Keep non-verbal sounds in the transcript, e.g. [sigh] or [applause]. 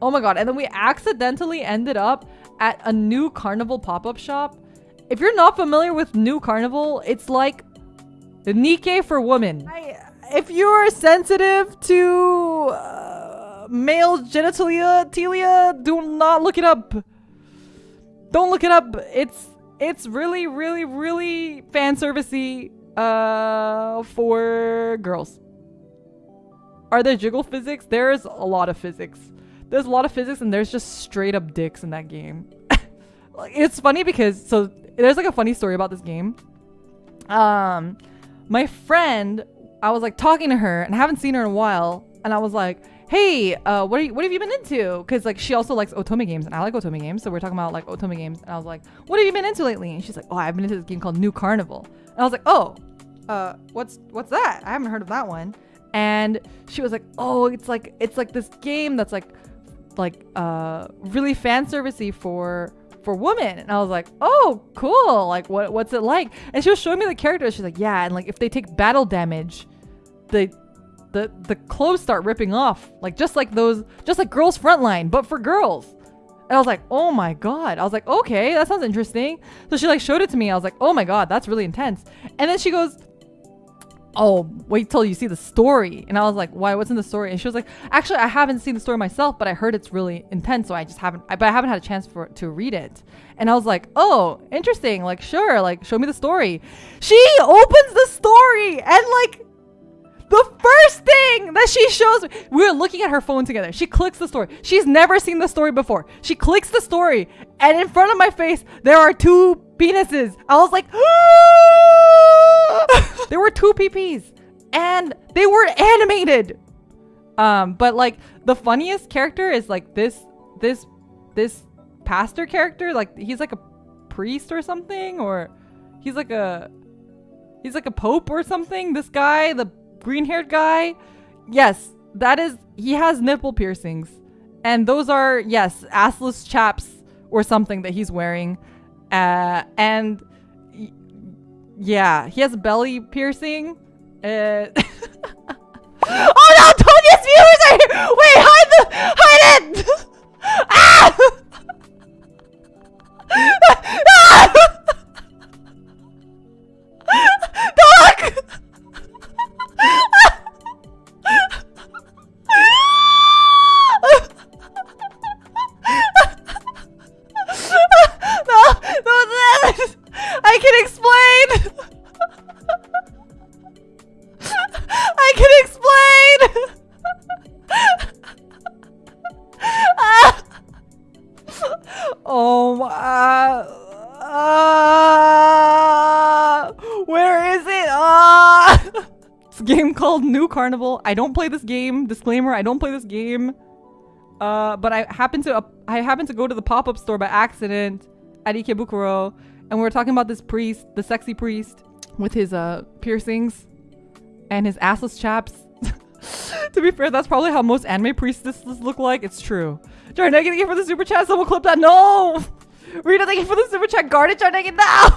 Oh my god. And then we accidentally ended up at a Nu: Carnival pop-up shop. If you're not familiar with Nu: Carnival, it's like the Nikke for women. I, if you're sensitive to uh, male genitalia, telia, do not look it up. Don't look it up. It's it's really, really, really fan servicey uh, for girls. Are there jiggle physics? There's a lot of physics. There's a lot of physics and there's just straight up dicks in that game. [laughs] it's funny because so there's like a funny story about this game. Um, my friend, I was like talking to her and I haven't seen her in a while, and I was like, "Hey, uh, what are you, what have you been into?" Because like she also likes otome games and I like otome games, so we're talking about like otome games, and I was like, "What have you been into lately?" And she's like, "Oh, I've been into this game called Nu: Carnival," and I was like, "Oh, uh, what's what's that? I haven't heard of that one." And she was like, "Oh, it's like it's like this game that's like like uh really fan servicey for." for women. And i was like oh cool. Like what what's it like? And she was showing me the characters. She's like yeah and like if they take battle damage the the the clothes start ripping off like just like those just like girls frontline but for girls. And i was like oh my god. I was like okay that sounds interesting. So she like showed it to me. I was like oh my god that's really intense. And then she goes oh, wait till you see the story. And I was like, why? What's in the story? And she was like, actually, I haven't seen the story myself, but I heard it's really intense. So I just haven't, I, but I haven't had a chance for to read it. And I was like, oh, interesting. Like, sure. Like, show me the story. She opens the story and like, the first thing that she shows me, we're looking at her phone together. She clicks the story. She's never seen the story before. She clicks the story, and in front of my face, there are two penises. I was like, [gasps] [laughs] [laughs] there were two PPs, and they were animated. Um, but like the funniest character is like this, this, this pastor character. Like he's like a priest or something, or he's like a, he's like a pope or something. This guy, the green haired guy, yes, that is, he has nipple piercings. And those are, yes, assless chaps or something that he's wearing. Uh, and yeah, he has belly piercing. Uh, [laughs] oh no, Tonya's viewers are here! Wait, game called Nu: Carnival. I don't play this game. Disclaimer, I don't play this game. Uh, but I happen to uh, I happen to go to the pop-up store by accident at Ikebukuro and we were talking about this priest, the sexy priest, with his uh piercings and his assless chaps. [laughs] to be fair, that's probably how most anime priestesses look like. It's true. Jarnegi, thank you for the super chat. Someone clip that. No! [laughs] Rita, thank you for the super chat. Guard it, Jarnegi, now!